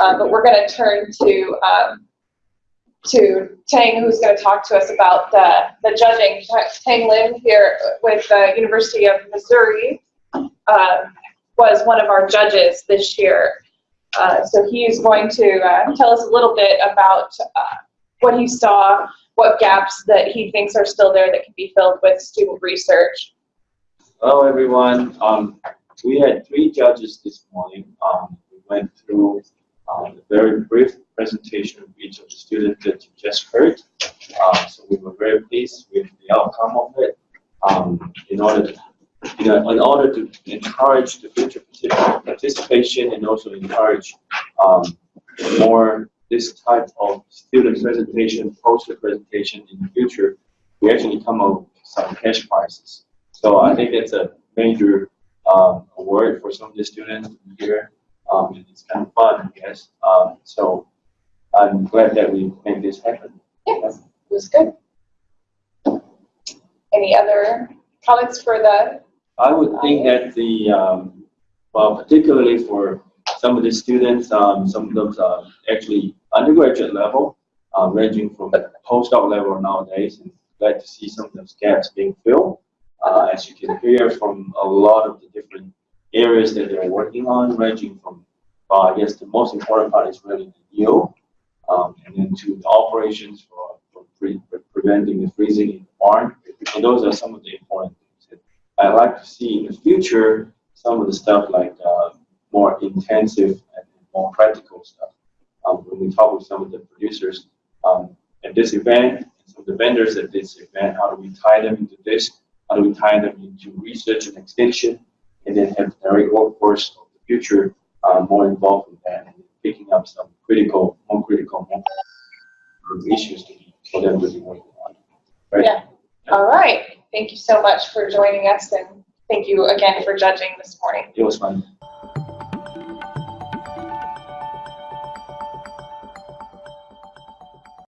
Uh, but we're going to turn to um, to Tang, who's going to talk to us about the, the judging. Tang Lin here with the University of Missouri uh, was one of our judges this year. Uh, so he is going to uh, tell us a little bit about uh, what he saw, what gaps that he thinks are still there that can be filled with student research. Hello, everyone. Um, we had three judges this morning. Um, we went through very brief presentation of each of the students that you just heard. Um, so we were very pleased with the outcome of it. Um, in order to, you know, in order to encourage the future participation and also encourage um, more this type of student presentation, poster presentation in the future, we actually come up with some cash prizes. So I think that's a major um, award for some of the students here. Um, and it's kind of fun, I guess. Um, so I'm glad that we made this happen. Yes, it was good. Any other comments for the? I would think that the, um, well, particularly for some of the students, um, some of those are actually undergraduate level, uh, ranging from postdoc level nowadays, and glad to see some of those gaps being filled. Uh, as you can hear from a lot of the different areas that they're working on, ranging from, well, I guess the most important part is really the yield, um, and then to the operations for, for, pre for preventing the freezing in the barn. And those are some of the important things. I'd like to see in the future some of the stuff like uh, more intensive and more practical stuff. Um, when we talk with some of the producers um, at this event, some of the vendors at this event, how do we tie them into this? How do we tie them into research and extension? And then have the direct workforce of the future uh, more involved in that and picking up some critical, more critical, issues to be, for them to be working on. Right? Yeah. All right. Thank you so much for joining us and thank you again for judging this morning. It was fun.